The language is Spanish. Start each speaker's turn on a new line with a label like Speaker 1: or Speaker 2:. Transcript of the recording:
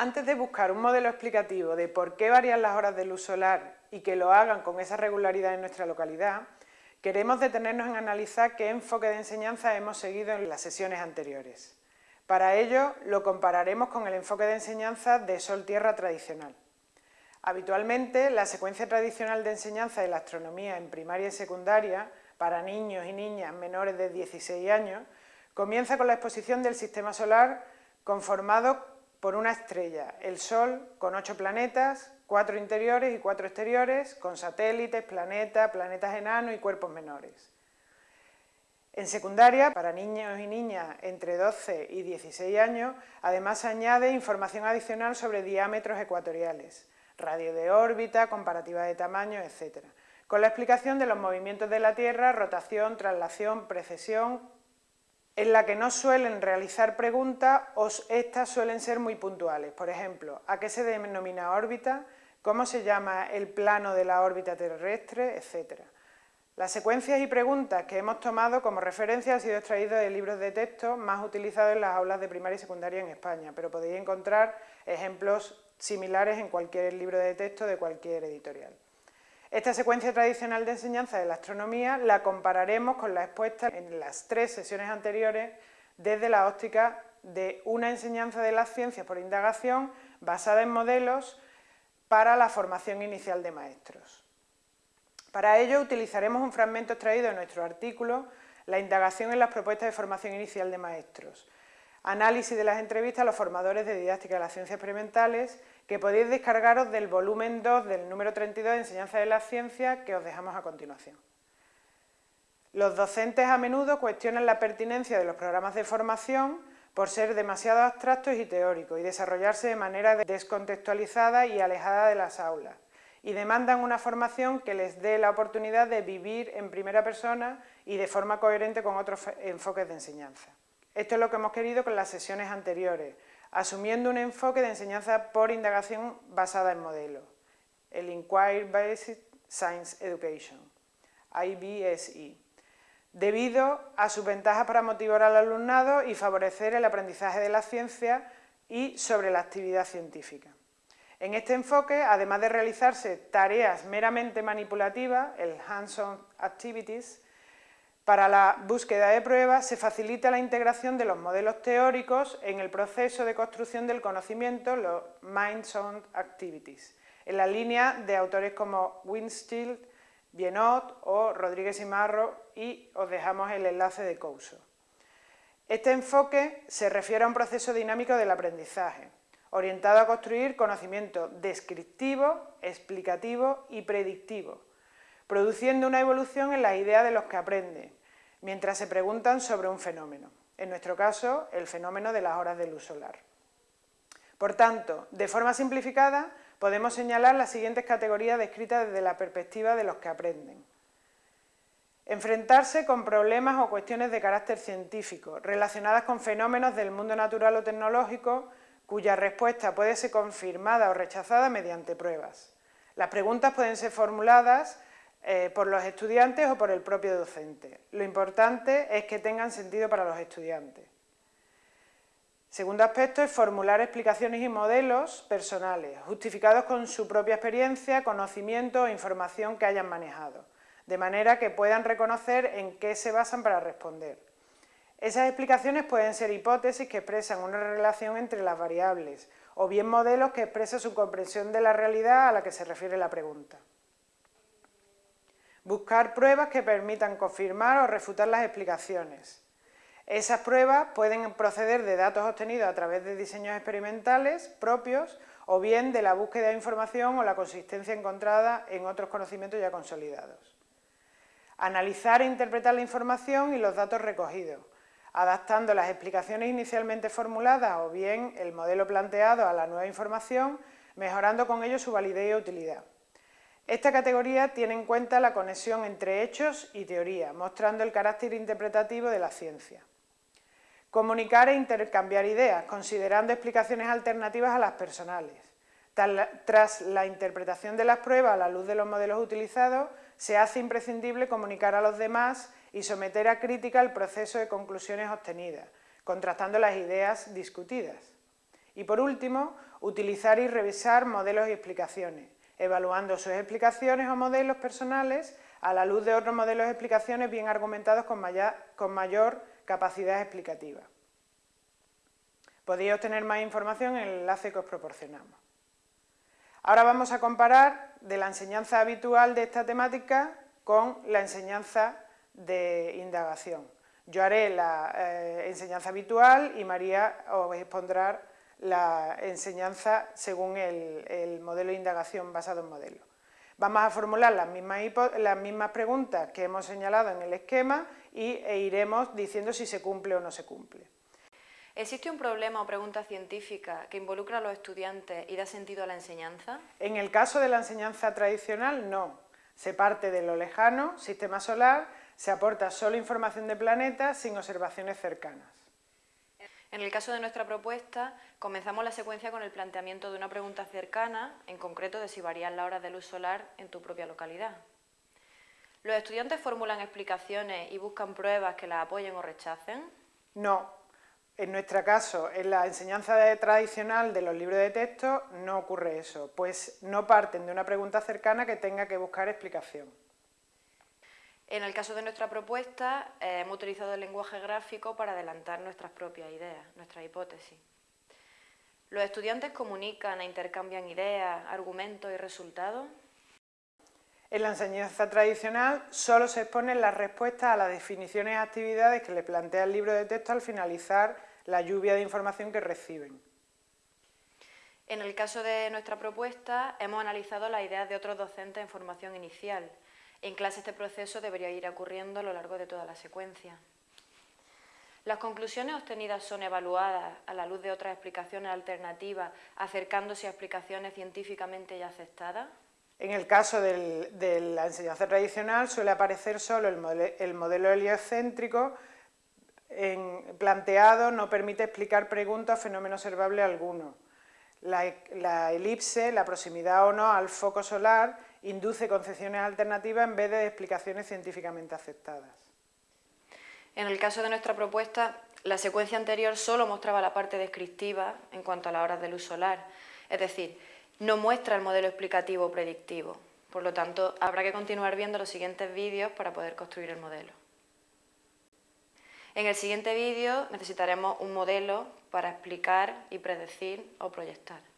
Speaker 1: Antes de buscar un modelo explicativo de por qué varían las horas de luz solar y que lo hagan con esa regularidad en nuestra localidad, queremos detenernos en analizar qué enfoque de enseñanza hemos seguido en las sesiones anteriores. Para ello, lo compararemos con el enfoque de enseñanza de Sol-Tierra tradicional. Habitualmente, la secuencia tradicional de enseñanza de la astronomía en primaria y secundaria, para niños y niñas menores de 16 años, comienza con la exposición del sistema solar conformado por una estrella, el Sol, con ocho planetas, cuatro interiores y cuatro exteriores, con satélites, planetas, planetas enanos y cuerpos menores. En secundaria, para niños y niñas entre 12 y 16 años, además se añade información adicional sobre diámetros ecuatoriales, radio de órbita, comparativa de tamaño, etc., con la explicación de los movimientos de la Tierra, rotación, traslación, precesión, en la que no suelen realizar preguntas o estas suelen ser muy puntuales. Por ejemplo, ¿a qué se denomina órbita? ¿Cómo se llama el plano de la órbita terrestre? Etcétera. Las secuencias y preguntas que hemos tomado como referencia han sido extraídas de libros de texto más utilizados en las aulas de primaria y secundaria en España, pero podéis encontrar ejemplos similares en cualquier libro de texto de cualquier editorial. Esta secuencia tradicional de enseñanza de la astronomía la compararemos con la expuesta en las tres sesiones anteriores desde la óptica de una enseñanza de las ciencias por indagación basada en modelos para la formación inicial de maestros. Para ello utilizaremos un fragmento extraído de nuestro artículo La indagación en las propuestas de formación inicial de maestros, análisis de las entrevistas a los formadores de didáctica de las ciencias experimentales que podéis descargaros del volumen 2 del número 32 de Enseñanza de la Ciencia que os dejamos a continuación. Los docentes a menudo cuestionan la pertinencia de los programas de formación por ser demasiado abstractos y teóricos y desarrollarse de manera descontextualizada y alejada de las aulas y demandan una formación que les dé la oportunidad de vivir en primera persona y de forma coherente con otros enfoques de enseñanza. Esto es lo que hemos querido con las sesiones anteriores, asumiendo un enfoque de enseñanza por indagación basada en modelos, el Inquiry Based Science Education, IBSE, debido a sus ventajas para motivar al alumnado y favorecer el aprendizaje de la ciencia y sobre la actividad científica. En este enfoque, además de realizarse tareas meramente manipulativas, el hands-on activities, para la búsqueda de pruebas se facilita la integración de los modelos teóricos en el proceso de construcción del conocimiento, los Mind-Sound Activities, en la línea de autores como Winstill, Bienot o Rodríguez y Marro y os dejamos el enlace de Couso. Este enfoque se refiere a un proceso dinámico del aprendizaje, orientado a construir conocimiento descriptivo, explicativo y predictivo, produciendo una evolución en la idea de los que aprenden, mientras se preguntan sobre un fenómeno, en nuestro caso, el fenómeno de las horas de luz solar. Por tanto, de forma simplificada, podemos señalar las siguientes categorías descritas desde la perspectiva de los que aprenden. Enfrentarse con problemas o cuestiones de carácter científico, relacionadas con fenómenos del mundo natural o tecnológico, cuya respuesta puede ser confirmada o rechazada mediante pruebas. Las preguntas pueden ser formuladas eh, por los estudiantes o por el propio docente. Lo importante es que tengan sentido para los estudiantes. Segundo aspecto es formular explicaciones y modelos personales, justificados con su propia experiencia, conocimiento o información que hayan manejado, de manera que puedan reconocer en qué se basan para responder. Esas explicaciones pueden ser hipótesis que expresan una relación entre las variables, o bien modelos que expresan su comprensión de la realidad a la que se refiere la pregunta. Buscar pruebas que permitan confirmar o refutar las explicaciones. Esas pruebas pueden proceder de datos obtenidos a través de diseños experimentales propios o bien de la búsqueda de información o la consistencia encontrada en otros conocimientos ya consolidados. Analizar e interpretar la información y los datos recogidos, adaptando las explicaciones inicialmente formuladas o bien el modelo planteado a la nueva información, mejorando con ello su validez y utilidad. Esta categoría tiene en cuenta la conexión entre hechos y teoría, mostrando el carácter interpretativo de la ciencia. Comunicar e intercambiar ideas, considerando explicaciones alternativas a las personales. Tras la interpretación de las pruebas a la luz de los modelos utilizados, se hace imprescindible comunicar a los demás y someter a crítica el proceso de conclusiones obtenidas, contrastando las ideas discutidas. Y por último, utilizar y revisar modelos y explicaciones, evaluando sus explicaciones o modelos personales a la luz de otros modelos y explicaciones bien argumentados con mayor, capacidad explicativa. Podéis obtener más información en el enlace que os proporcionamos. Ahora vamos a comparar de la enseñanza habitual de esta temática con la enseñanza de indagación. Yo haré la eh, enseñanza habitual y María os expondrá la enseñanza según el, modelo de indagación basado en modelos. Vamos a formular las mismas, las mismas preguntas que hemos señalado en el esquema y, e iremos diciendo si se cumple o no se cumple.
Speaker 2: ¿Existe un problema o pregunta científica que involucra a los estudiantes y da sentido a la enseñanza?
Speaker 1: En el caso de la enseñanza tradicional, no. Se parte de lo lejano, sistema solar, se aporta solo información de planetas sin observaciones cercanas.
Speaker 2: En el caso de nuestra propuesta, comenzamos la secuencia con el planteamiento de una pregunta cercana, en concreto de si varían las horas de luz solar en tu propia localidad. ¿Los estudiantes formulan explicaciones y buscan pruebas que las apoyen o rechacen?
Speaker 1: No. En nuestro caso, en la enseñanza tradicional de los libros de texto, no ocurre eso, pues no parten de una pregunta cercana que tenga que buscar explicación.
Speaker 2: En el caso de nuestra propuesta, eh, hemos utilizado el lenguaje gráfico para adelantar nuestras propias ideas, nuestras hipótesis. ¿Los estudiantes comunican e intercambian ideas, argumentos y resultados?
Speaker 1: En la enseñanza tradicional solo se exponen las respuestas a las definiciones y actividades que le plantea el libro de texto al finalizar la lluvia de información que reciben.
Speaker 2: En el caso de nuestra propuesta, hemos analizado las ideas de otros docentes en formación inicial, en clase este proceso debería ir ocurriendo a lo largo de toda la secuencia. Las conclusiones obtenidas son evaluadas a la luz de otras explicaciones alternativas, acercándose a explicaciones científicamente ya aceptadas.
Speaker 1: En el caso de la enseñanza tradicional suele aparecer solo el, modelo, heliocéntrico planteado, no permite explicar preguntas o fenómeno observable alguno. la elipse, la proximidad o no al foco solar, induce concepciones alternativas en vez de explicaciones científicamente aceptadas.
Speaker 2: En el caso de nuestra propuesta, la secuencia anterior solo mostraba la parte descriptiva en cuanto a las horas de luz solar, es decir, no muestra el modelo explicativo o predictivo. Por lo tanto, habrá que continuar viendo los siguientes vídeos para poder construir el modelo. En el siguiente vídeo necesitaremos un modelo para explicar y predecir o proyectar.